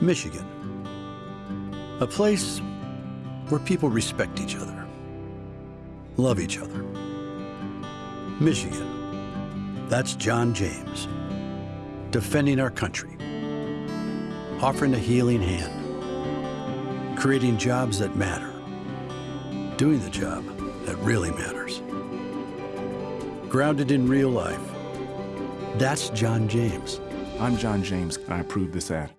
Michigan. A place where people respect each other, love each other. Michigan. That's John James. Defending our country. Offering a healing hand. Creating jobs that matter. Doing the job that really matters. Grounded in real life. That's John James. I'm John James, and I approve this ad.